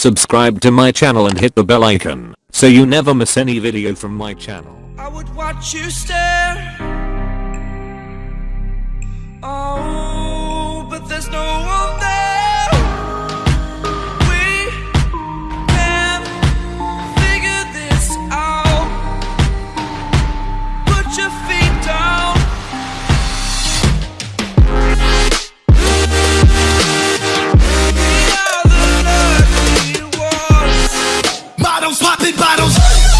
subscribe to my channel and hit the bell icon so you never miss any video from my channel. Bottles popping bottles.